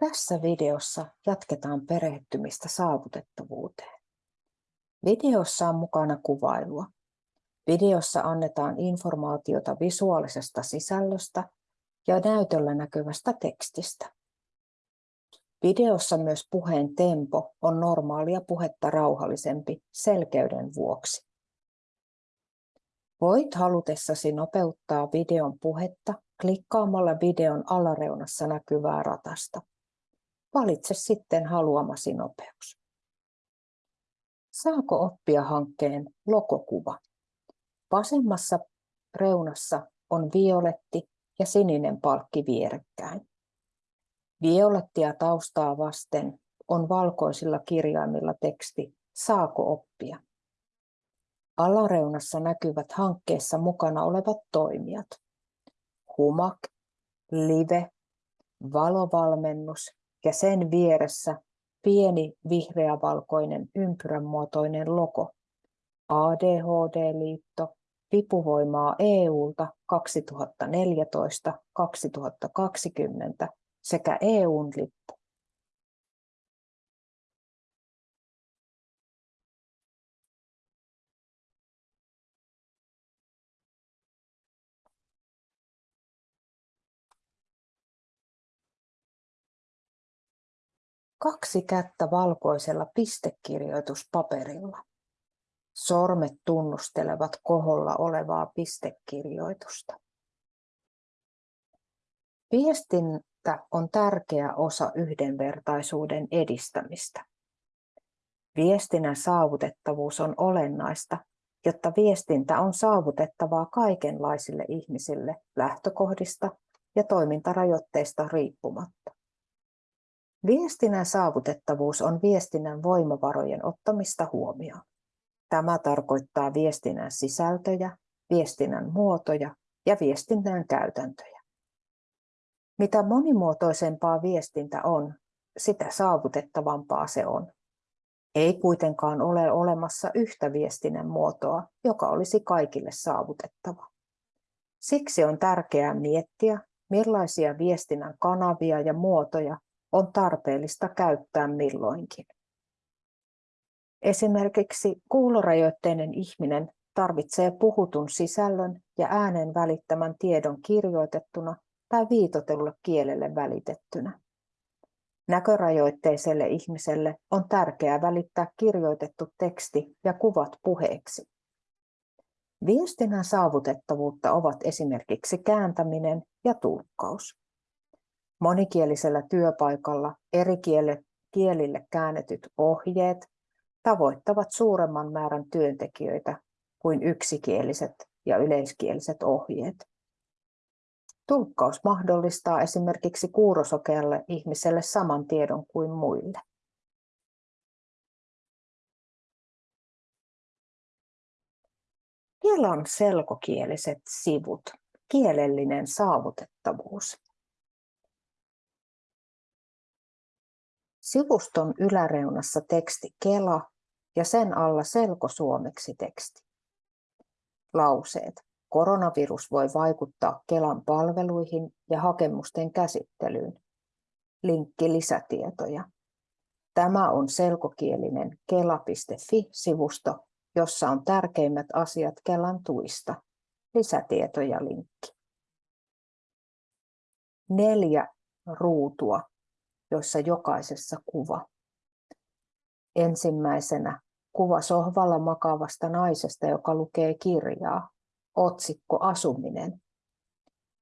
Tässä videossa jatketaan perehtymistä saavutettavuuteen. Videossa on mukana kuvailua. Videossa annetaan informaatiota visuaalisesta sisällöstä ja näytöllä näkyvästä tekstistä. Videossa myös puheen tempo on normaalia puhetta rauhallisempi selkeyden vuoksi. Voit halutessasi nopeuttaa videon puhetta klikkaamalla videon alareunassa näkyvää ratasta. Valitse sitten haluamasi nopeus. Saako oppia hankkeen logokuva? Vasemmassa reunassa on violetti ja sininen palkki vierekkäin. Violettia taustaa vasten on valkoisilla kirjaimilla teksti Saako oppia? Alareunassa näkyvät hankkeessa mukana olevat toimijat. Humak, Live, Valovalmennus ja sen vieressä pieni vihreävalkoinen ympyränmuotoinen logo. ADHD-liitto, vipuvoimaa EUlta 2014-2020 sekä EUn lippu. Kaksi kättä valkoisella pistekirjoituspaperilla. Sormet tunnustelevat koholla olevaa pistekirjoitusta. Viestintä on tärkeä osa yhdenvertaisuuden edistämistä. Viestinnän saavutettavuus on olennaista, jotta viestintä on saavutettavaa kaikenlaisille ihmisille lähtökohdista ja toimintarajoitteista riippumatta. Viestinnän saavutettavuus on viestinnän voimavarojen ottamista huomioon. Tämä tarkoittaa viestinnän sisältöjä, viestinnän muotoja ja viestinnän käytäntöjä. Mitä monimuotoisempaa viestintä on, sitä saavutettavampaa se on. Ei kuitenkaan ole olemassa yhtä viestinnän muotoa, joka olisi kaikille saavutettava. Siksi on tärkeää miettiä, millaisia viestinnän kanavia ja muotoja on tarpeellista käyttää milloinkin. Esimerkiksi kuulorajoitteinen ihminen tarvitsee puhutun sisällön ja äänen välittämän tiedon kirjoitettuna tai viitotelulle kielelle välitettynä. Näkörajoitteiselle ihmiselle on tärkeää välittää kirjoitettu teksti ja kuvat puheeksi. Viestinnän saavutettavuutta ovat esimerkiksi kääntäminen ja tulkkaus. Monikielisellä työpaikalla eri kielille käännetyt ohjeet tavoittavat suuremman määrän työntekijöitä kuin yksikieliset ja yleiskieliset ohjeet. Tulkkaus mahdollistaa esimerkiksi kuurosokealle ihmiselle saman tiedon kuin muille. on selkokieliset sivut, kielellinen saavutettavuus. Sivuston yläreunassa teksti Kela ja sen alla selkosuomeksi teksti. Lauseet. Koronavirus voi vaikuttaa Kelan palveluihin ja hakemusten käsittelyyn. Linkki lisätietoja. Tämä on selkokielinen kela.fi-sivusto, jossa on tärkeimmät asiat Kelan tuista. Lisätietoja linkki. Neljä ruutua joissa jokaisessa kuva. Ensimmäisenä kuva sohvalla makavasta naisesta, joka lukee kirjaa, otsikko Asuminen.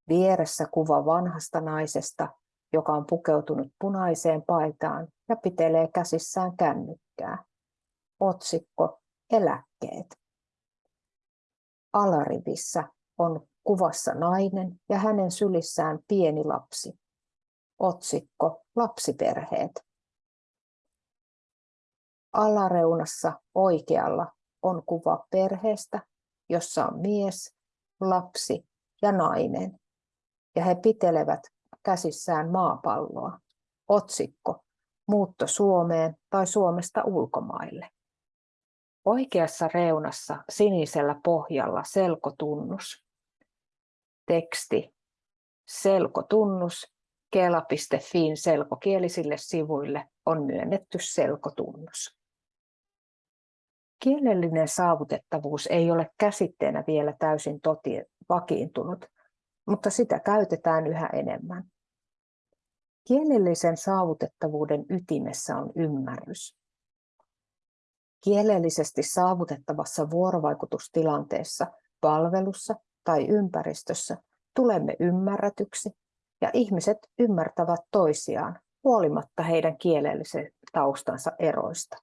Vieressä kuva vanhasta naisesta, joka on pukeutunut punaiseen paitaan ja pitelee käsissään kännykkää. Otsikko Eläkkeet. Alarivissä on kuvassa nainen ja hänen sylissään pieni lapsi. Otsikko Lapsiperheet. Alareunassa oikealla on kuva perheestä, jossa on mies, lapsi ja nainen. Ja he pitelevät käsissään maapalloa. Otsikko Muutto Suomeen tai Suomesta ulkomaille. Oikeassa reunassa sinisellä pohjalla selkotunnus. Teksti Selkotunnus Kela.fin selkokielisille sivuille on myönnetty selkotunnus. Kielellinen saavutettavuus ei ole käsitteenä vielä täysin toti vakiintunut, mutta sitä käytetään yhä enemmän. Kielellisen saavutettavuuden ytimessä on ymmärrys. Kielellisesti saavutettavassa vuorovaikutustilanteessa, palvelussa tai ympäristössä tulemme ymmärretyksi ja ihmiset ymmärtävät toisiaan huolimatta heidän kielellisen taustansa eroista.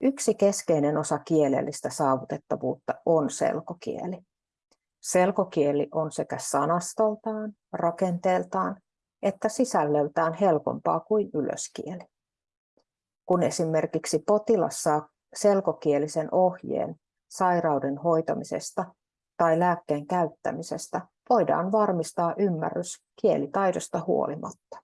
Yksi keskeinen osa kielellistä saavutettavuutta on selkokieli. Selkokieli on sekä sanastoltaan, rakenteeltaan että sisällöltään helpompaa kuin ylöskieli. Kun esimerkiksi potilas saa selkokielisen ohjeen sairauden hoitamisesta tai lääkkeen käyttämisestä, voidaan varmistaa ymmärrys kielitaidosta huolimatta.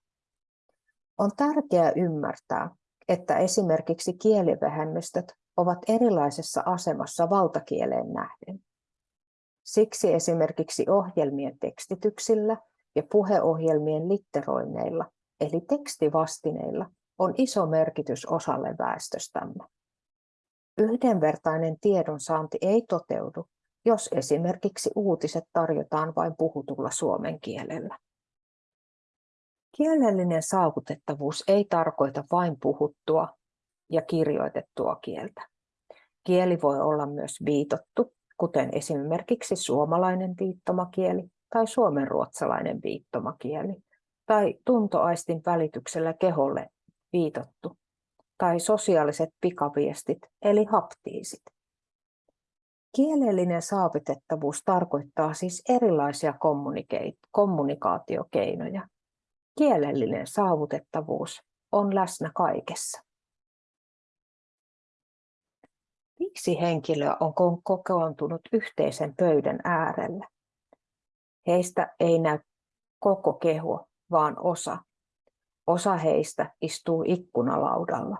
On tärkeää ymmärtää, että esimerkiksi kielivähemmistöt ovat erilaisessa asemassa valtakieleen nähden. Siksi esimerkiksi ohjelmien tekstityksillä ja puheohjelmien litteroinneilla, eli tekstivastineilla, on iso merkitys osalle väestöstämme. Yhdenvertainen tiedonsaanti ei toteudu, jos esimerkiksi uutiset tarjotaan vain puhutulla suomen kielellä. Kielellinen saavutettavuus ei tarkoita vain puhuttua ja kirjoitettua kieltä. Kieli voi olla myös viitottu, kuten esimerkiksi suomalainen viittomakieli tai suomenruotsalainen viittomakieli, tai tuntoaistin välityksellä keholle viitottu, tai sosiaaliset pikaviestit eli haptiisit. Kielellinen saavutettavuus tarkoittaa siis erilaisia kommunikaatiokeinoja. Kielellinen saavutettavuus on läsnä kaikessa. Viisi henkilöä on kokoontunut yhteisen pöydän äärellä. Heistä ei näy koko keho, vaan osa. Osa heistä istuu ikkunalaudalla.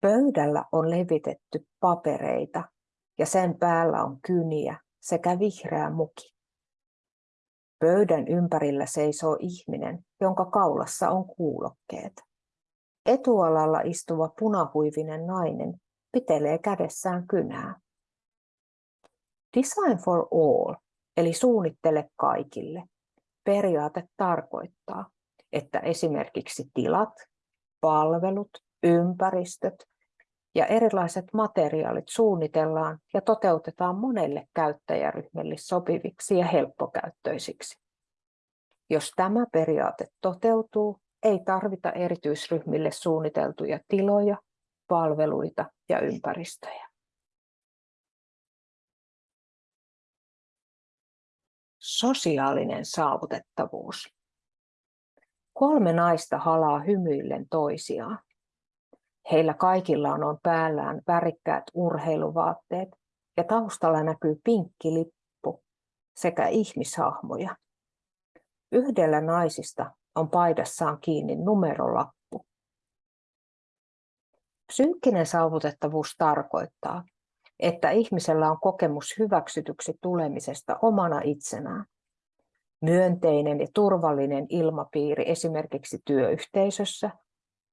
Pöydällä on levitetty papereita ja sen päällä on kyniä sekä vihreä muki. Pöydän ympärillä seisoo ihminen, jonka kaulassa on kuulokkeet. Etualalla istuva punahuivinen nainen pitelee kädessään kynää. Design for all, eli suunnittele kaikille, periaate tarkoittaa, että esimerkiksi tilat, palvelut, ympäristöt ja erilaiset materiaalit suunnitellaan ja toteutetaan monelle käyttäjäryhmille sopiviksi ja helppokäyttöisiksi. Jos tämä periaate toteutuu, ei tarvita erityisryhmille suunniteltuja tiloja, palveluita ja ympäristöjä. Sosiaalinen saavutettavuus. Kolme naista halaa hymyillen toisiaan. Heillä kaikilla on päällään värikkäät urheiluvaatteet ja taustalla näkyy pinkki lippu sekä ihmishahmoja. Yhdellä naisista on paidassaan kiinni numerolappu. Psyykkinen saavutettavuus tarkoittaa, että ihmisellä on kokemus hyväksytyksi tulemisesta omana itsenään. Myönteinen ja turvallinen ilmapiiri esimerkiksi työyhteisössä,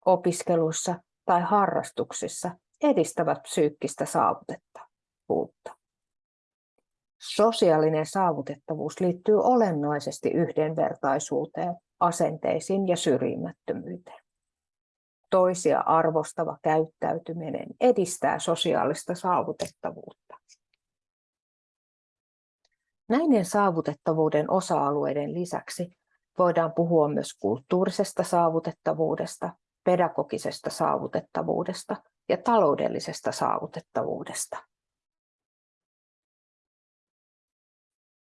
opiskelussa tai harrastuksissa edistävät psyykkistä saavutettavuutta. Sosiaalinen saavutettavuus liittyy olennaisesti yhdenvertaisuuteen, asenteisiin ja syrjimättömyyteen. Toisia arvostava käyttäytyminen edistää sosiaalista saavutettavuutta. Näiden saavutettavuuden osa-alueiden lisäksi voidaan puhua myös kulttuurisesta saavutettavuudesta, pedagogisesta saavutettavuudesta ja taloudellisesta saavutettavuudesta.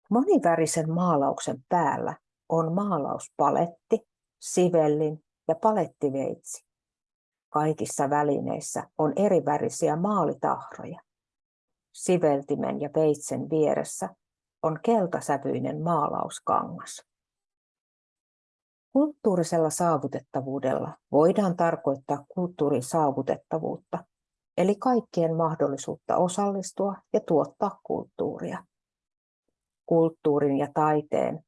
Monivärisen maalauksen päällä on maalauspaletti, sivellin ja palettiveitsi. Kaikissa välineissä on erivärisiä maalitahroja. Siveltimen ja veitsen vieressä on keltasävyinen maalauskangas. Kulttuurisella saavutettavuudella voidaan tarkoittaa kulttuurin saavutettavuutta, eli kaikkien mahdollisuutta osallistua ja tuottaa kulttuuria. Kulttuurin ja taiteen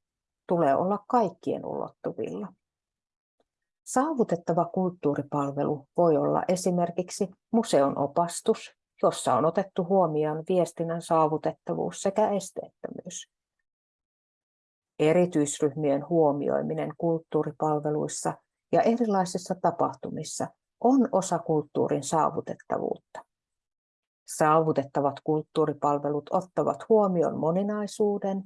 tulee olla kaikkien ulottuvilla. Saavutettava kulttuuripalvelu voi olla esimerkiksi museon opastus, jossa on otettu huomioon viestinnän saavutettavuus sekä esteettömyys. Erityisryhmien huomioiminen kulttuuripalveluissa ja erilaisissa tapahtumissa on osa kulttuurin saavutettavuutta. Saavutettavat kulttuuripalvelut ottavat huomioon moninaisuuden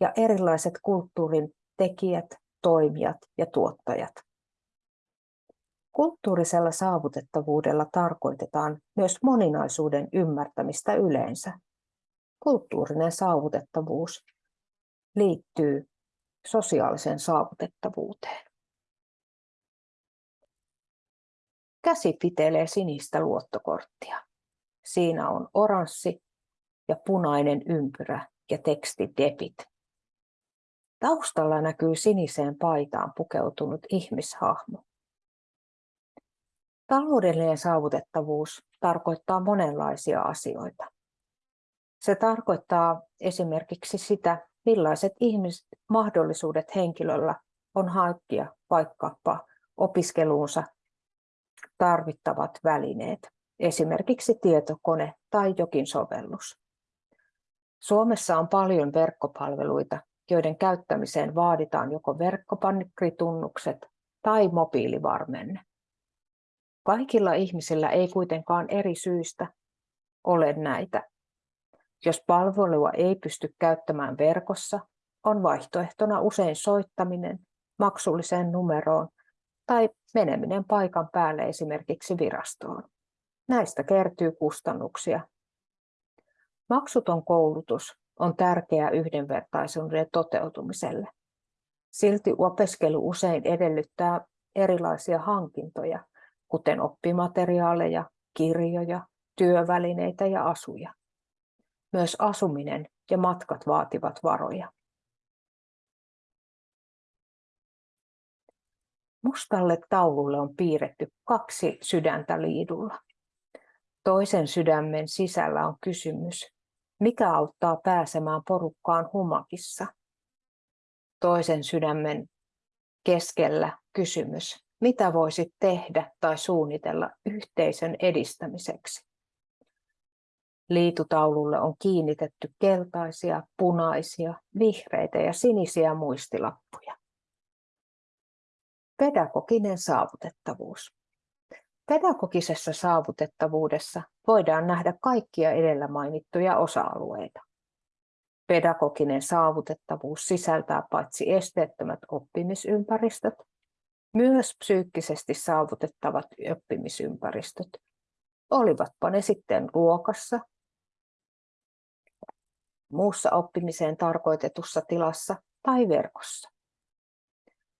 ja erilaiset kulttuurin tekijät, toimijat ja tuottajat. Kulttuurisella saavutettavuudella tarkoitetaan myös moninaisuuden ymmärtämistä yleensä. Kulttuurinen saavutettavuus liittyy sosiaaliseen saavutettavuuteen. Käsi pitelee sinistä luottokorttia. Siinä on oranssi ja punainen ympyrä ja teksti debit. Taustalla näkyy siniseen paitaan pukeutunut ihmishahmo. Taloudellinen saavutettavuus tarkoittaa monenlaisia asioita. Se tarkoittaa esimerkiksi sitä, millaiset ihmiset, mahdollisuudet henkilöllä on hankkia vaikkapa opiskeluunsa tarvittavat välineet, esimerkiksi tietokone tai jokin sovellus. Suomessa on paljon verkkopalveluita, joiden käyttämiseen vaaditaan joko verkkopankritunnukset tai mobiilivarmenne. Kaikilla ihmisillä ei kuitenkaan eri syistä ole näitä. Jos palvelua ei pysty käyttämään verkossa, on vaihtoehtona usein soittaminen maksulliseen numeroon tai meneminen paikan päälle esimerkiksi virastoon. Näistä kertyy kustannuksia. Maksuton koulutus on tärkeä yhdenvertaisuuden toteutumiselle. Silti opiskelu usein edellyttää erilaisia hankintoja, kuten oppimateriaaleja, kirjoja, työvälineitä ja asuja. Myös asuminen ja matkat vaativat varoja. Mustalle taululle on piirretty kaksi sydäntä liidulla. Toisen sydämen sisällä on kysymys, mikä auttaa pääsemään porukkaan humakissa? Toisen sydämen keskellä kysymys, mitä voisit tehdä tai suunnitella yhteisön edistämiseksi? Liitutaululle on kiinnitetty keltaisia, punaisia, vihreitä ja sinisiä muistilappuja. Pedagoginen saavutettavuus. Pedagogisessa saavutettavuudessa voidaan nähdä kaikkia edellä mainittuja osa-alueita. Pedagoginen saavutettavuus sisältää paitsi esteettömät oppimisympäristöt, myös psyykkisesti saavutettavat oppimisympäristöt, olivatpa ne sitten luokassa, muussa oppimiseen tarkoitetussa tilassa tai verkossa.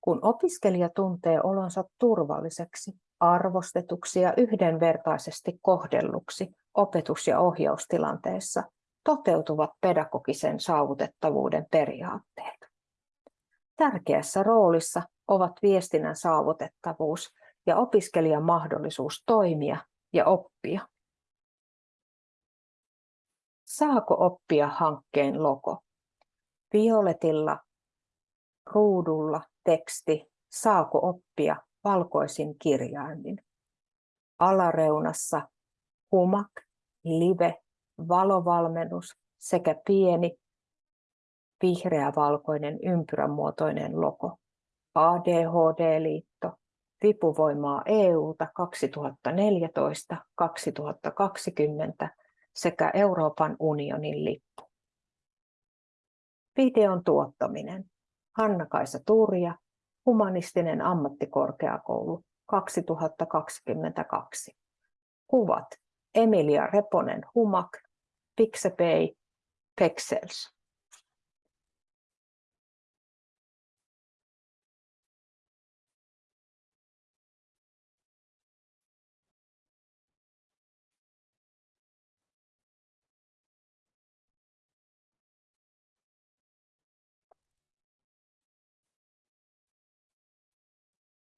Kun opiskelija tuntee olonsa turvalliseksi, arvostetuksi ja yhdenvertaisesti kohdelluksi opetus- ja ohjaustilanteessa, toteutuvat pedagogisen saavutettavuuden periaatteet. Tärkeässä roolissa ovat viestinnän saavutettavuus ja opiskelijan mahdollisuus toimia ja oppia. Saako oppia hankkeen logo? Violetilla ruudulla teksti Saako oppia valkoisin kirjaimin. Alareunassa humak, live, valovalmennus sekä pieni vihreä-valkoinen ympyränmuotoinen logo. ADHD-liitto, vipuvoimaa EUta 2014-2020 sekä Euroopan unionin lippu. Videon tuottaminen. Hanna-Kaisa Turja, Humanistinen ammattikorkeakoulu 2022. Kuvat Emilia Reponen Humak, Pixabay, Pexels.